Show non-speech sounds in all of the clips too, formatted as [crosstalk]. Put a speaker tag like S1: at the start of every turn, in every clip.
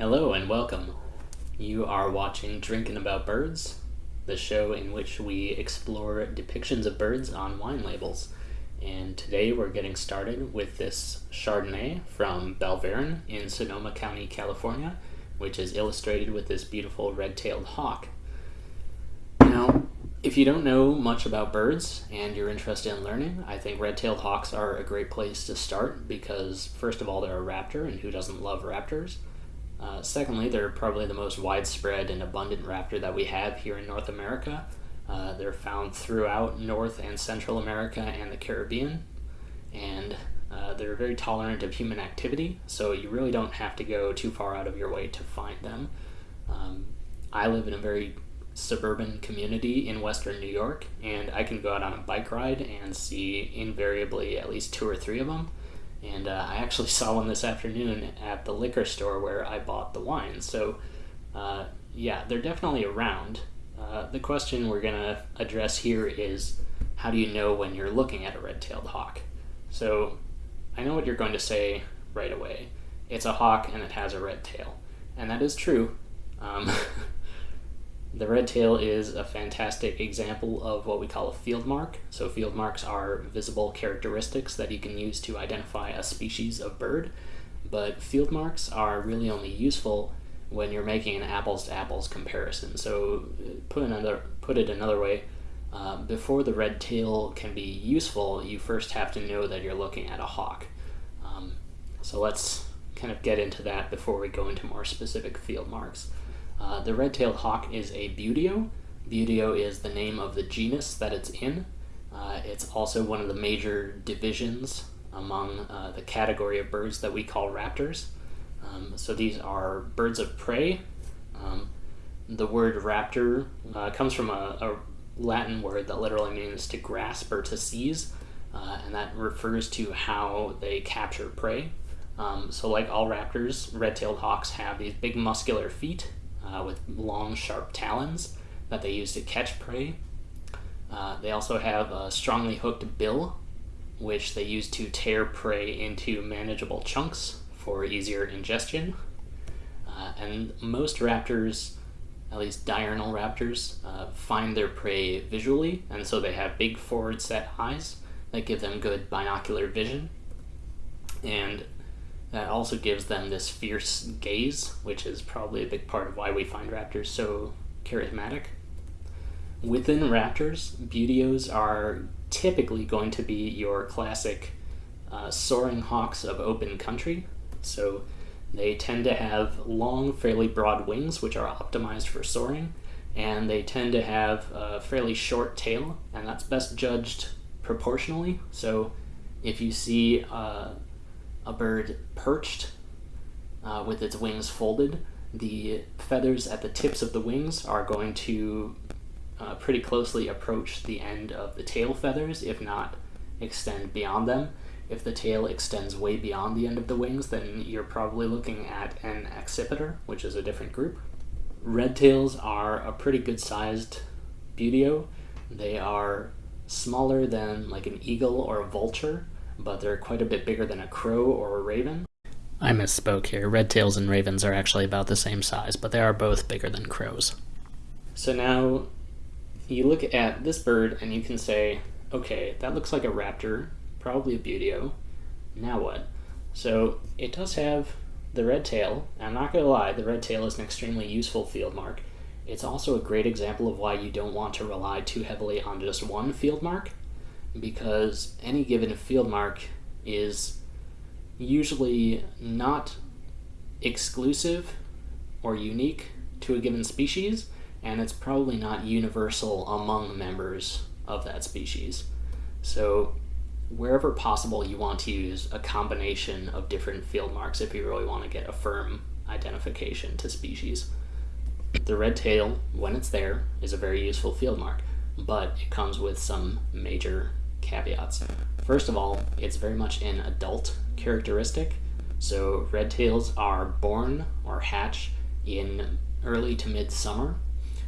S1: Hello and welcome. You are watching Drinking About Birds, the show in which we explore depictions of birds on wine labels. And today we're getting started with this Chardonnay from Balverne in Sonoma County, California, which is illustrated with this beautiful red-tailed hawk. Now, if you don't know much about birds and you're interested in learning, I think red-tailed hawks are a great place to start because first of all, they're a raptor, and who doesn't love raptors? Uh, secondly, they're probably the most widespread and abundant raptor that we have here in North America. Uh, they're found throughout North and Central America and the Caribbean, and uh, they're very tolerant of human activity, so you really don't have to go too far out of your way to find them. Um, I live in a very suburban community in western New York, and I can go out on a bike ride and see invariably at least two or three of them and uh, I actually [laughs] saw one this afternoon at the liquor store where I bought the wine. So, uh, yeah, they're definitely around. Uh, the question we're going to address here is how do you know when you're looking at a red tailed hawk? So, I know what you're going to say right away. It's a hawk and it has a red tail. And that is true. Um, [laughs] The red tail is a fantastic example of what we call a field mark. So field marks are visible characteristics that you can use to identify a species of bird, but field marks are really only useful when you're making an apples to apples comparison. So put another put it another way, uh, before the red tail can be useful, you first have to know that you're looking at a hawk. Um, so let's kind of get into that before we go into more specific field marks. Uh, the red-tailed hawk is a buteo. Buteo is the name of the genus that it's in. Uh, it's also one of the major divisions among uh, the category of birds that we call raptors. Um, so these are birds of prey. Um, the word raptor uh, comes from a, a, Latin word that literally means to grasp or to seize, uh, and that refers to how they capture prey. Um, so like all raptors, red-tailed hawks have these big muscular feet uh, with long, sharp talons that they use to catch prey. Uh, they also have a strongly hooked bill, which they use to tear prey into manageable chunks for easier ingestion. Uh, and most raptors, at least diurnal raptors, uh, find their prey visually, and so they have big forward set eyes that give them good binocular vision. And that also gives them this fierce gaze, which is probably a big part of why we find raptors so charismatic. Within raptors, buteos are typically going to be your classic uh, soaring hawks of open country. So they tend to have long, fairly broad wings, which are optimized for soaring, and they tend to have a fairly short tail, and that's best judged proportionally. So if you see uh, a bird perched uh, with its wings folded, the feathers at the tips of the wings are going to uh, pretty closely approach the end of the tail feathers, if not extend beyond them. If the tail extends way beyond the end of the wings, then you're probably looking at an accipiter, which is a different group. Red tails are a pretty good sized buteo. They are smaller than like an eagle or a vulture, but they're quite a bit bigger than a crow or a raven. I misspoke here. Red tails and ravens are actually about the same size, but they are both bigger than crows. So now you look at this bird and you can say, okay, that looks like a raptor, probably a buteo. Now what? So it does have the red tail. I'm not going to lie, the red tail is an extremely useful field mark. It's also a great example of why you don't want to rely too heavily on just one field mark because any given field mark is usually not exclusive or unique to a given species, and it's probably not universal among members of that species. So wherever possible, you want to use a combination of different field marks if you really want to get a firm identification to species. The red tail, when it's there, is a very useful field mark, but it comes with some major caveats. First of all, it's very much an adult characteristic. So red tails are born or hatch in early to mid-summer.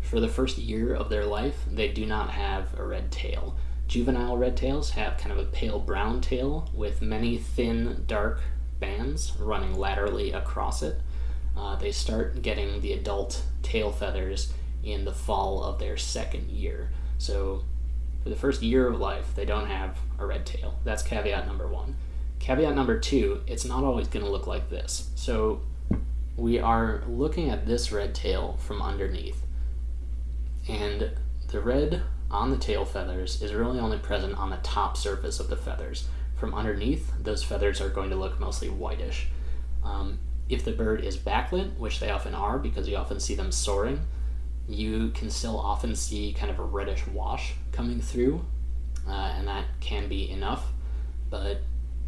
S1: For the first year of their life, they do not have a red tail. Juvenile red tails have kind of a pale brown tail with many thin, dark bands running laterally across it. uh, they start getting the adult tail feathers in the fall of their second year. So for the first year of life, they don't have a red tail. That's caveat number one. Caveat number two, it's not always going to look like this. So we are looking at this red tail from underneath. And the red on the tail feathers is really only present on the top surface of the feathers. From underneath, those feathers are going to look mostly whitish. Um, if the bird is backlit, which they often are because you often see them soaring, you can still often see kind of a reddish wash coming through, uh, and that can be enough, but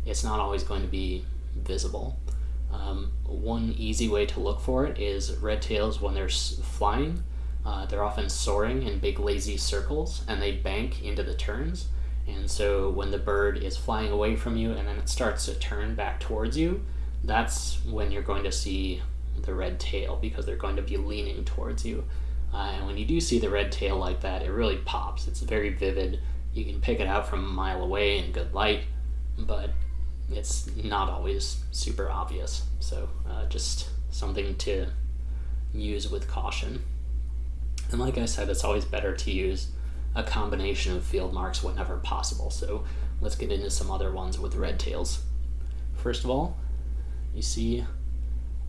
S1: it's not always going to be visible. Um, one easy way to look for it is red tails when they're flying. Uh, they're often soaring in big lazy circles and they bank into the turns. And so when the bird is flying away from you and then it starts to turn back towards you, that's when you're going to see the red tail because they're going to be leaning towards you. Uh, and when you do see the red tail like that, it really pops. It's very vivid. You can pick it out from a mile away in good light, but it's not always super obvious. So uh, just something to use with caution. And like I said, it's always better to use a combination of field marks whenever possible. So let's get into some other ones with red tails. First of all, you see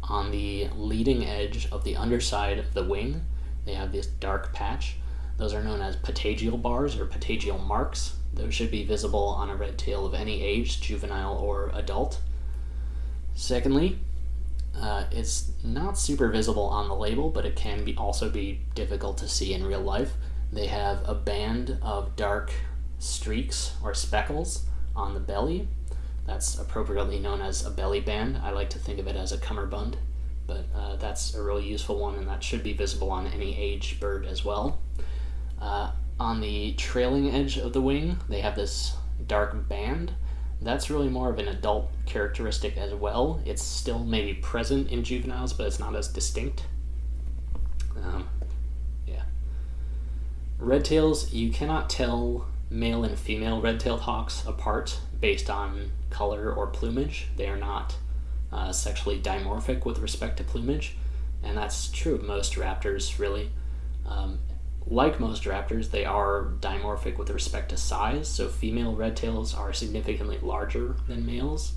S1: on the leading edge of the underside of the wing, they have this dark patch. Those are known as patagial bars or patagial marks. Those should be visible on a red tail of any age, juvenile or adult. Secondly, uh, it's not super visible on the label, but it can be also be difficult to see in real life. They have a band of dark streaks or speckles on the belly. That's appropriately known as a belly band. I like to think of it as a cummerbund, but uh, that's a really useful one, and that should be visible on any age bird as well. Uh, on the trailing edge of the wing, they have this dark band. That's really more of an adult characteristic as well. It's still maybe present in juveniles, but it's not as distinct. Um, yeah. Red tails, you cannot tell male and female red-tailed hawks apart based on color or plumage. They are not uh, sexually dimorphic with respect to plumage, and that's true of most raptors, really. Um, like most raptors, they are dimorphic with respect to size, so female red tails are significantly larger than males.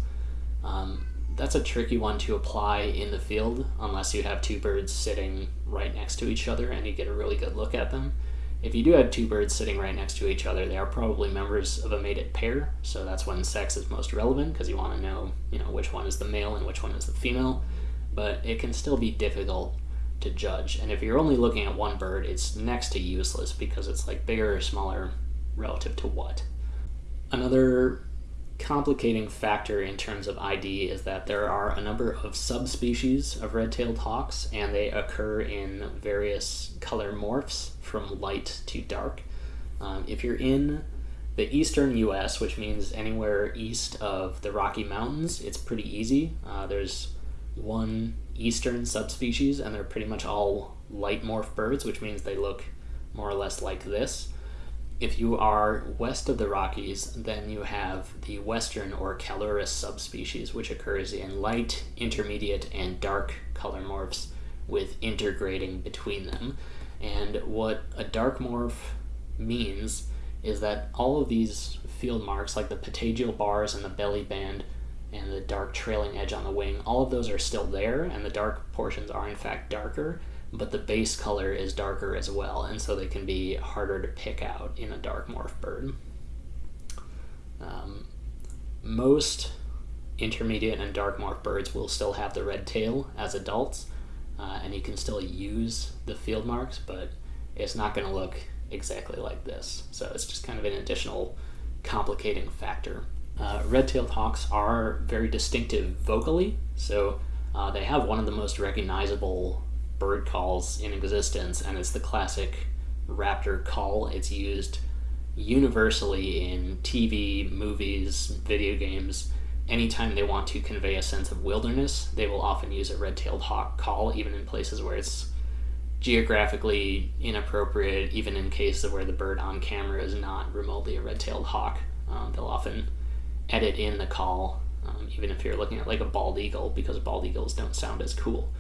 S1: Um, that's a tricky one to apply in the field unless you have two birds sitting right next to each other and you get a really good look at them. If you do have two birds sitting right next to each other, they are probably members of a mated pair, so that's when sex is most relevant because you want to know, you know, which one is the male and which one is the female. But it can still be difficult to judge. And if you're only looking at one bird, it's next to useless because it's like bigger or smaller relative to what. Another complicating factor in terms of ID is that there are a number of subspecies of red-tailed hawks and they occur in various color morphs from light to dark. Um, if you're in the eastern US, which means anywhere east of the Rocky Mountains, it's pretty easy. Uh, there's one eastern subspecies, and they're pretty much all light morph birds, which means they look more or less like this. If you are west of the Rockies, then you have the western or Calurus subspecies, which occurs in light, intermediate, and dark color morphs with intergrading between them. And what a dark morph means is that all of these field marks, like the patagial bars and the belly band, and the dark trailing edge on the wing, all of those are still there, and the dark portions are in fact darker, but the base color is darker as well, and so they can be harder to pick out in a dark morph bird. Um, most intermediate and dark morph birds will still have the red tail as adults, uh, and you can still use the field marks, but it's not going to look exactly like this. So it's just kind of an additional complicating factor. Uh, red-tailed hawks are very distinctive vocally, so uh, they have one of the most recognizable bird calls in existence, and it's the classic raptor call. It's used universally in TV, movies, video games. Anytime they want to convey a sense of wilderness, they will often use a red-tailed hawk call, even in places where it's geographically inappropriate, even in cases where the bird on camera is not remotely a red-tailed hawk. Um, they'll often edit in the call, um, even if you're looking at like a bald eagle, because bald eagles don't sound as cool.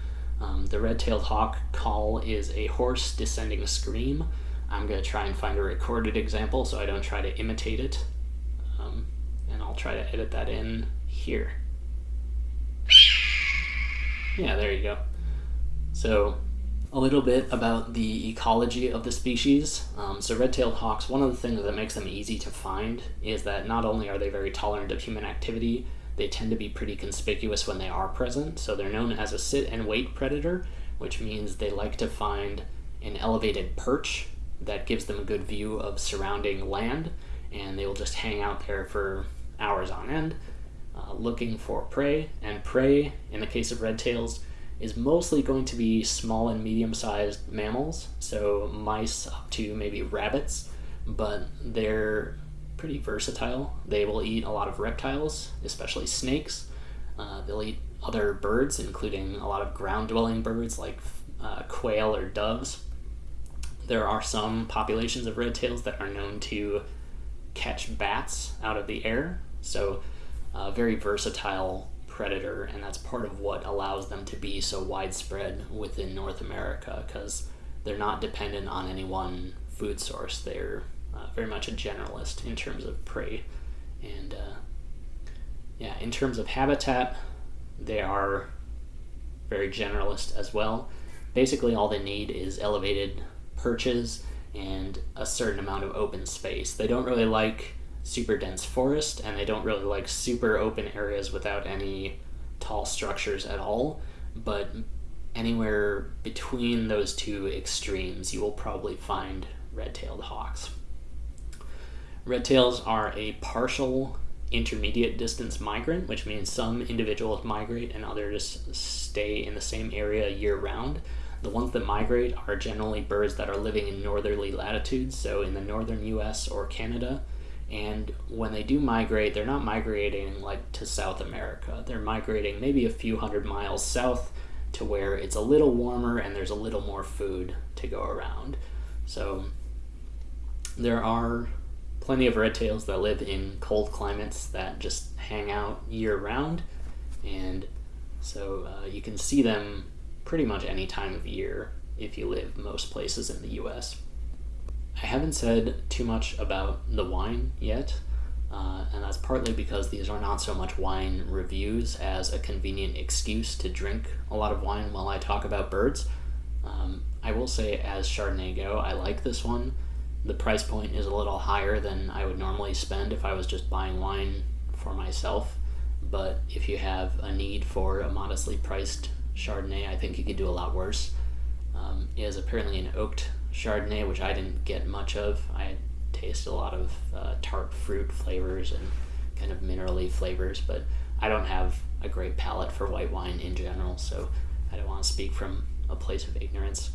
S1: Um, the red-tailed hawk call is a hoarse descending scream. I'm going to try and find a recorded example so I don't try to imitate it. Um, and I'll try to edit that in here. Yeah, there you go. So a little bit about the ecology of the species. Um, so red-tailed hawks, one of the things that makes them easy to find is that not only are they very tolerant of human activity, they tend to be pretty conspicuous when they are present. So they're known as a sit and wait predator, which means they like to find an elevated perch that gives them a good view of surrounding land, and they will just hang out there for hours on end, uh, looking for prey. And prey, in the case of red tails, is mostly going to be small and medium sized mammals, so mice up to maybe rabbits, but they're pretty versatile. They will eat a lot of reptiles, especially snakes. Uh, they'll eat other birds, including a lot of ground dwelling birds like uh, quail or doves. There are some populations of red tails that are known to catch bats out of the air, so uh, very versatile predator, and that's part of what allows them to be so widespread within North America because they're not dependent on any one food source. They're uh, very much a generalist in terms of prey. And uh, yeah, in terms of habitat, they are very generalist as well. Basically, all they need is elevated perches and a certain amount of open space. They don't really like super dense forest and they don't really like super open areas without any tall structures at all. But anywhere between those two extremes, you will probably find red tailed hawks. Red tails are a partial intermediate distance migrant, which means some individuals migrate and others stay in the same area year round. The ones that migrate are generally birds that are living in northerly latitudes, so in the northern US or Canada. And when they do migrate, they're not migrating like to South America. They're migrating maybe a few hundred miles south to where it's a little warmer and there's a little more food to go around. So there are plenty of red tails that live in cold climates that just hang out year round and so uh, you can see them pretty much any time of year if you live most places in the US. I haven't said too much about the wine yet, uh, and that's partly because these are not so much wine reviews as a convenient excuse to drink a lot of wine while I talk about birds. Um, I will say, as Chardonnay go, I like this one the price point is a little higher than I would normally spend if I was just buying wine for myself. But if you have a need for a modestly priced Chardonnay, I think you could do a lot worse. Um, it is apparently an oaked Chardonnay, which I didn't get much of. I taste a lot of uh, tart fruit flavors and kind of minerally flavors, but I don't have a great palate for white wine in general, so I don't want to speak from a place of ignorance.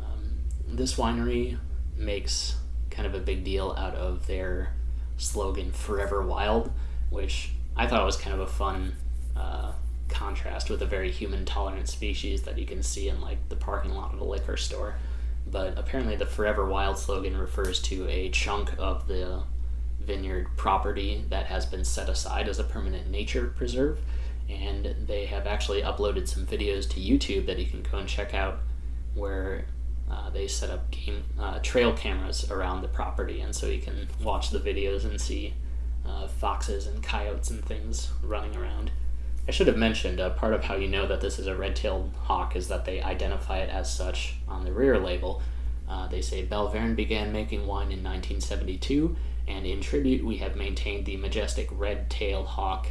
S1: Um, this winery makes kind of a big deal out of their slogan "Forever Wild," which I thought was kind of a fun uh, contrast with a very human tolerant species that you can see in like the parking lot of a liquor store. But apparently, the "Forever Wild" slogan refers to a chunk of the vineyard property that has been set aside as a permanent nature preserve. And they have actually uploaded some videos to YouTube that you can go and check out where uh, they set up game uh, trail cameras around the property, and so you can watch the videos and see uh, foxes and coyotes and things running around. I should have mentioned uh, part of how you know that this is a red-tailed hawk is that they identify it as such on the rear label. Uh, they say Balverne began making wine in 1972, and in tribute we have maintained the majestic red-tailed hawk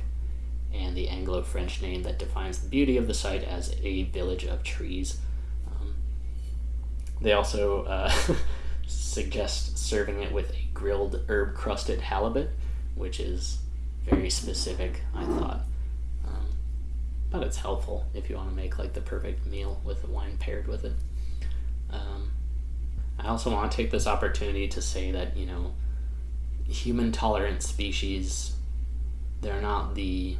S1: and the Anglo-French name that defines the beauty of the site as a village of trees. They also uh, [laughs] suggest serving it with a grilled herb crusted halibut, which is very specific, I thought. Um, but it's helpful if you want to make like the perfect meal with the wine paired with it. Um, I also want to take this opportunity to say that, you know, human tolerant species, they're not the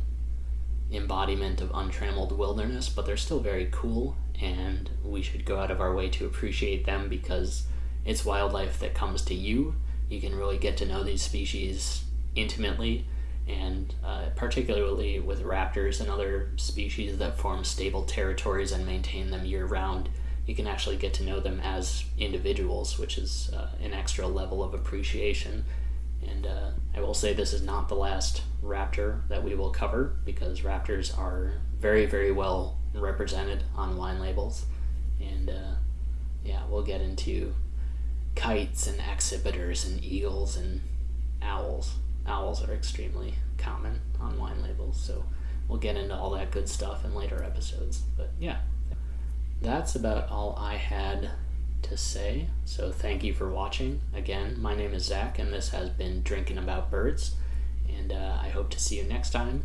S1: embodiment of untrammeled wilderness, but they're still very cool and we should go out of our way to appreciate them because it's wildlife that comes to you. You can really get to know these species intimately, and uh, particularly with raptors and other species that form stable territories and maintain them year round, you can actually get to know them as individuals, which is uh, an extra level of appreciation. And uh, I will say this is not the last raptor that we will cover because raptors are very, very well represented on wine labels. And uh, yeah, we'll get into kites and accipiters and eagles and owls owls are extremely common on wine labels, so we'll get into all that good stuff in later episodes. But yeah, that's about all I had to say. So thank you for watching. Again, my name is Zach, and this has been Drinking About Birds, and uh, I hope to see you next time.